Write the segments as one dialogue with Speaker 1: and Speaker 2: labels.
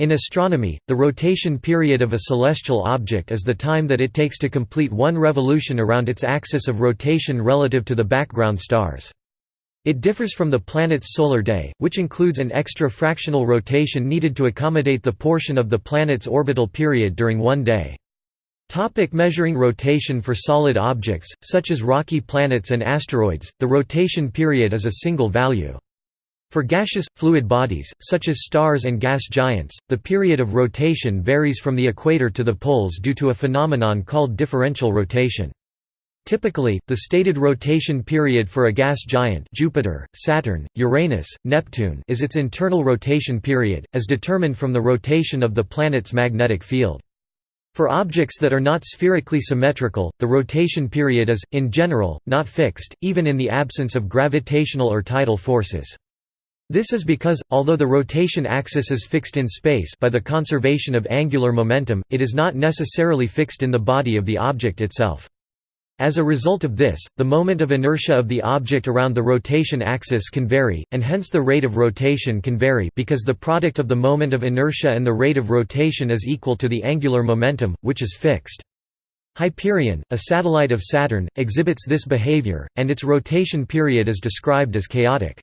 Speaker 1: In astronomy, the rotation period of a celestial object is the time that it takes to complete one revolution around its axis of rotation relative to the background stars. It differs from the planet's solar day, which includes an extra fractional rotation needed to accommodate the portion of the planet's orbital period during one day. Topic measuring rotation For solid objects, such as rocky planets and asteroids, the rotation period is a single value. For gaseous, fluid bodies, such as stars and gas giants, the period of rotation varies from the equator to the poles due to a phenomenon called differential rotation. Typically, the stated rotation period for a gas giant Jupiter, Saturn, Uranus, Neptune is its internal rotation period, as determined from the rotation of the planet's magnetic field. For objects that are not spherically symmetrical, the rotation period is, in general, not fixed, even in the absence of gravitational or tidal forces. This is because, although the rotation axis is fixed in space by the conservation of angular momentum, it is not necessarily fixed in the body of the object itself. As a result of this, the moment of inertia of the object around the rotation axis can vary, and hence the rate of rotation can vary because the product of the moment of inertia and the rate of rotation is equal to the angular momentum, which is fixed. Hyperion, a satellite of Saturn, exhibits this behavior, and its rotation period is described as chaotic.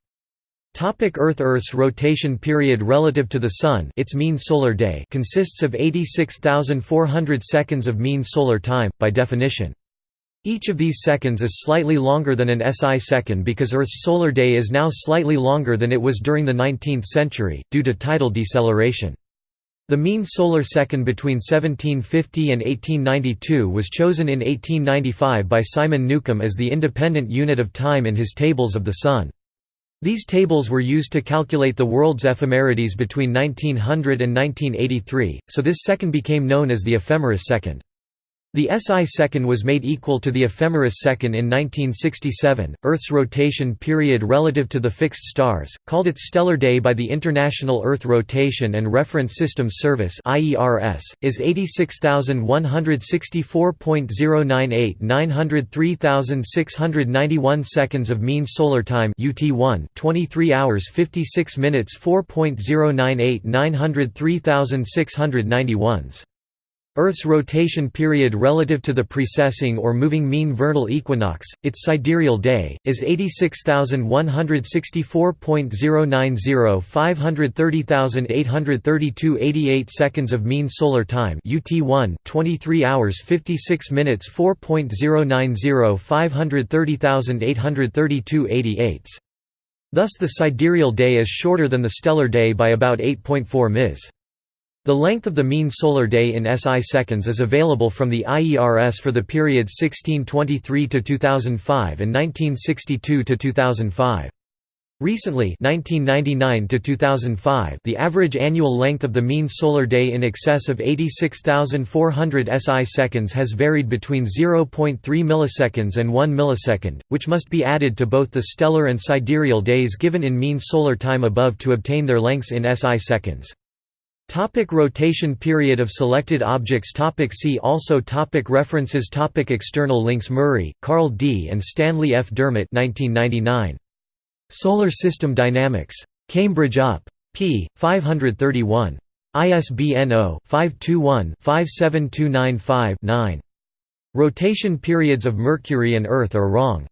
Speaker 1: Topic Earth Earth's rotation period relative to the Sun its mean solar day consists of 86,400 seconds of mean solar time, by definition. Each of these seconds is slightly longer than an SI second because Earth's solar day is now slightly longer than it was during the 19th century, due to tidal deceleration. The mean solar second between 1750 and 1892 was chosen in 1895 by Simon Newcomb as the independent unit of time in his Tables of the Sun. These tables were used to calculate the world's ephemerides between 1900 and 1983, so this second became known as the ephemeris second. The SI second was made equal to the ephemeris second in 1967. Earth's rotation period relative to the fixed stars, called its stellar day by the International Earth Rotation and Reference Systems Service (IERS), is 86,164.098 903,691 seconds of mean solar time (UT1), 23 hours 56 minutes 4.098 903,691s. Earth's rotation period relative to the precessing or moving mean vernal equinox, its sidereal day, is 86,164.090 530,832 88 seconds of mean solar time UT1 23 hours 56 minutes 4.090 530,832 88s. Thus the sidereal day is shorter than the stellar day by about 8.4 ms. The length of the mean solar day in SI seconds is available from the IERS for the periods 1623 to 2005 and 1962 to 2005. Recently 1999 to 2005 the average annual length of the mean solar day in excess of 86,400 SI seconds has varied between 0.3 milliseconds and 1 millisecond, which must be added to both the stellar and sidereal days given in mean solar time above to obtain their lengths in SI seconds. Topic rotation period of selected objects topic See also topic References topic External links Murray, Carl D. and Stanley F. Dermott 1999. Solar System Dynamics. Cambridge UP. p. 531. ISBN 0-521-57295-9. Rotation periods of Mercury and Earth are wrong.